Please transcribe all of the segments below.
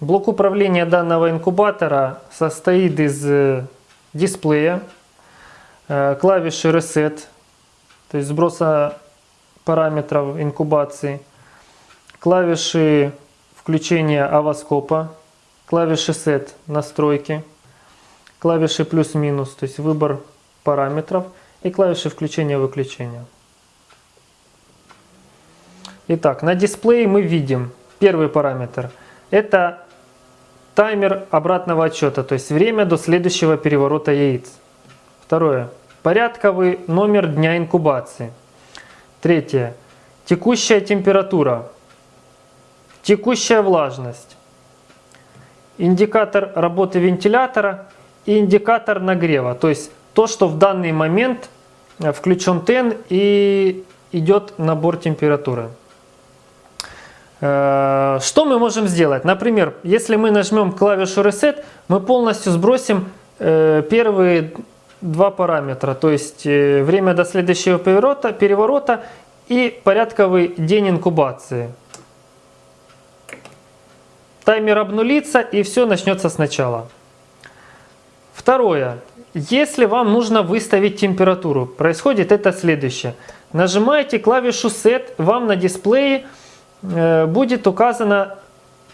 Блок управления данного инкубатора состоит из дисплея, клавиши Reset, то есть сброса параметров инкубации, клавиши включения авоскопа, клавиши Set настройки, клавиши плюс-минус, то есть выбор параметров и клавиши включения-выключения. Итак, на дисплее мы видим первый параметр. Это таймер обратного отчета, то есть время до следующего переворота яиц. Второе. Порядковый номер дня инкубации. Третье. Текущая температура. Текущая влажность. Индикатор работы вентилятора и индикатор нагрева. То есть то, что в данный момент э, включен ТЭН и идет набор температуры. Э, что мы можем сделать? Например, если мы нажмем клавишу Reset, мы полностью сбросим э, первые два параметра, то есть э, время до следующего переворота, переворота и порядковый день инкубации. Таймер обнулится и все начнется сначала. Второе. Если вам нужно выставить температуру, происходит это следующее. Нажимаете клавишу Set, вам на дисплее будет указана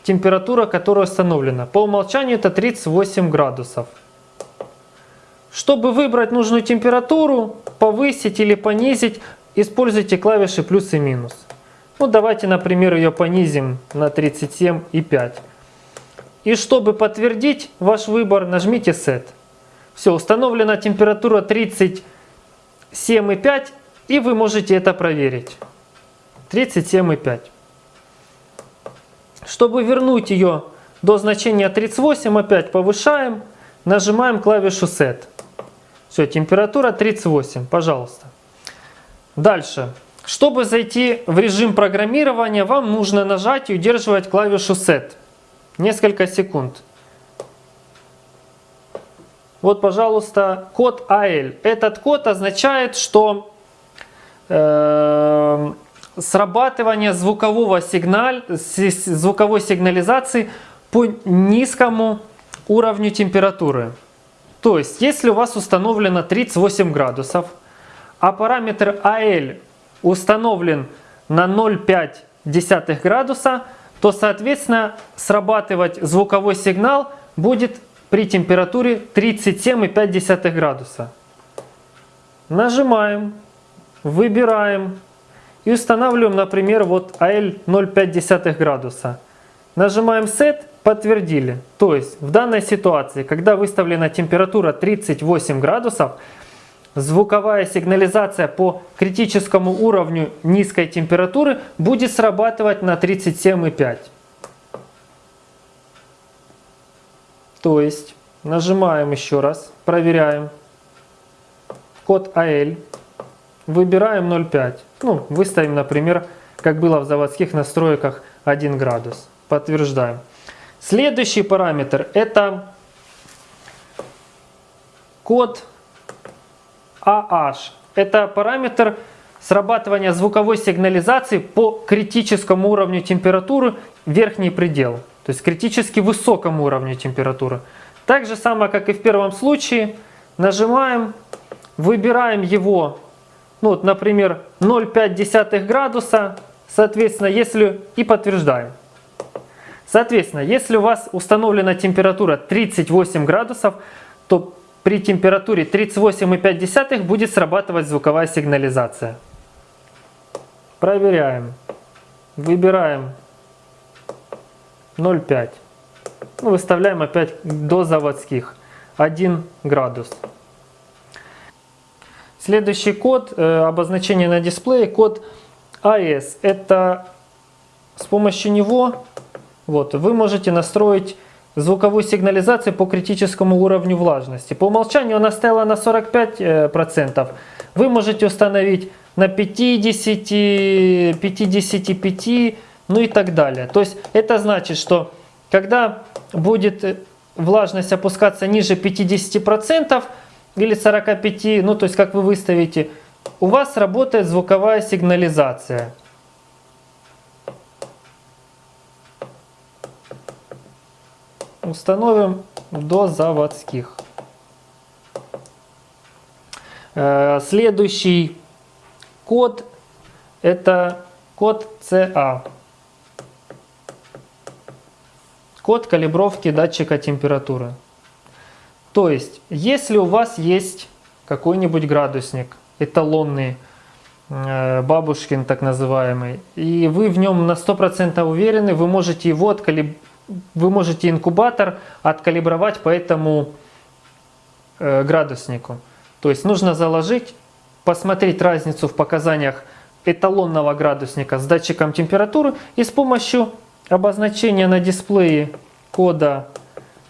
температура, которая установлена. По умолчанию это 38 градусов. Чтобы выбрать нужную температуру, повысить или понизить, используйте клавиши плюс и минус. Ну, давайте, например, ее понизим на 37,5. И чтобы подтвердить ваш выбор, нажмите Set. Все, установлена температура 37,5 и вы можете это проверить. 37,5. Чтобы вернуть ее до значения 38, опять повышаем, нажимаем клавишу Set. Все, температура 38, пожалуйста. Дальше. Чтобы зайти в режим программирования, вам нужно нажать и удерживать клавишу Set. Несколько секунд. Вот, пожалуйста, код AL. Этот код означает, что э, срабатывание звукового сигналь, звуковой сигнализации по низкому уровню температуры. То есть, если у вас установлено 38 градусов, а параметр AL установлен на 0,5 градуса, то, соответственно, срабатывать звуковой сигнал будет при температуре 37,5 градуса. Нажимаем, выбираем и устанавливаем, например, вот AL 0,5 градуса. Нажимаем Set, подтвердили. То есть в данной ситуации, когда выставлена температура 38 градусов, звуковая сигнализация по критическому уровню низкой температуры будет срабатывать на 37,5. То есть нажимаем еще раз, проверяем код AL Выбираем 0,5. Ну, выставим, например, как было в заводских настройках 1 градус. Подтверждаем. Следующий параметр это код AH. Это параметр срабатывания звуковой сигнализации по критическому уровню температуры верхний предел. То есть критически высокому уровню температуры. Так же самое, как и в первом случае, нажимаем, выбираем его ну вот, например, 0,5 градуса, соответственно, если и подтверждаем. Соответственно, если у вас установлена температура 38 градусов, то при температуре 38,5 будет срабатывать звуковая сигнализация. Проверяем. Выбираем 0,5. Ну, выставляем опять до заводских 1 градус. Следующий код, э, обозначение на дисплее, код AS. Это с помощью него вот, вы можете настроить звуковую сигнализацию по критическому уровню влажности. По умолчанию она стояла на 45%. Вы можете установить на 50, 55, ну и так далее. То есть это значит, что когда будет влажность опускаться ниже 50%, или 45, ну то есть как вы выставите, у вас работает звуковая сигнализация. установим до заводских. Э, следующий код это код CA. Код калибровки датчика температуры. То есть, если у вас есть какой-нибудь градусник эталонный, э, бабушкин так называемый, и вы в нем на 100% уверены, вы можете его откалиб... вы можете инкубатор откалибровать по этому э, градуснику. То есть нужно заложить, посмотреть разницу в показаниях эталонного градусника с датчиком температуры и с помощью обозначения на дисплее кода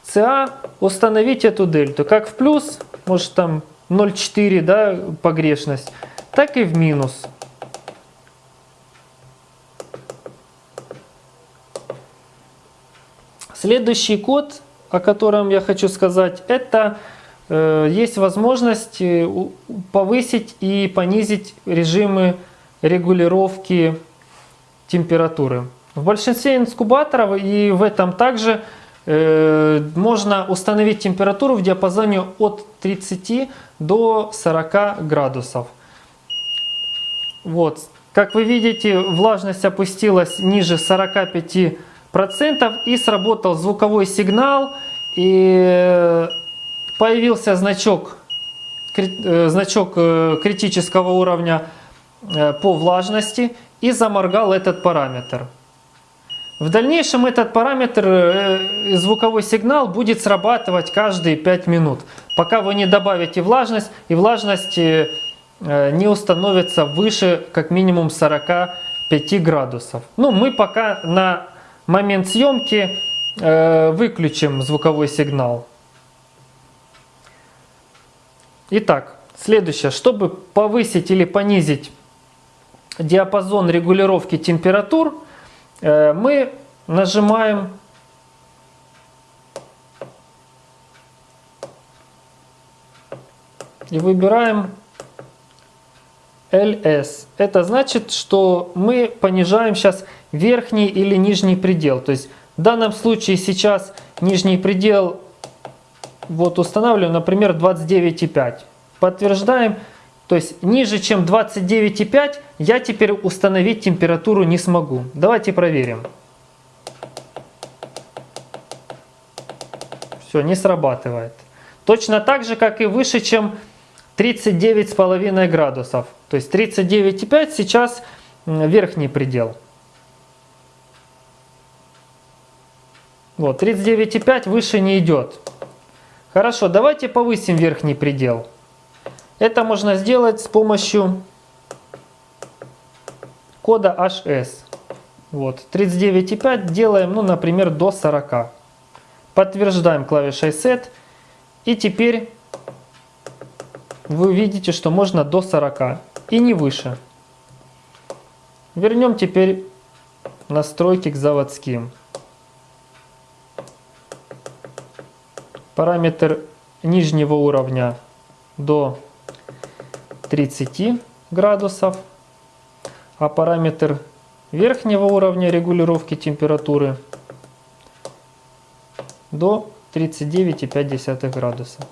CA установить эту дельту. Как в плюс, может там 0,4 да, погрешность, так и в минус. Следующий код, о котором я хочу сказать, это э, есть возможность э, повысить и понизить режимы регулировки температуры. В большинстве инкубаторов и в этом также можно установить температуру в диапазоне от 30 до 40 градусов. Вот. Как вы видите, влажность опустилась ниже 45% и сработал звуковой сигнал и появился значок, э, значок э, критического уровня Э, по влажности и заморгал этот параметр. В дальнейшем этот параметр, э, звуковой сигнал будет срабатывать каждые 5 минут, пока вы не добавите влажность и влажность э, не установится выше как минимум 45 градусов. Ну, мы пока на момент съемки выключим звуковой сигнал. Итак, следующее. Чтобы повысить или понизить диапазон регулировки температур, э, мы нажимаем и выбираем LS. Это значит, что мы понижаем сейчас верхний или нижний предел. То есть в данном случае сейчас нижний предел вот устанавливаем, например, 29,5. Подтверждаем. То есть ниже, чем 29,5 я теперь установить температуру не смогу. Давайте проверим. Все, не срабатывает. Точно так же, как и выше, чем 39,5 градусов. То есть 39,5 сейчас верхний предел. Вот, 39,5 выше не идет. Хорошо, давайте повысим верхний предел. Это можно сделать с помощью кода HS. Вот, 39,5 делаем, ну, например, до 40. Подтверждаем клавишей Set. И теперь вы видите, что можно до 40 и не выше. Вернем теперь настройки к заводским. Параметр нижнего уровня до 30 градусов, а параметр верхнего уровня регулировки температуры до 39,5 градуса.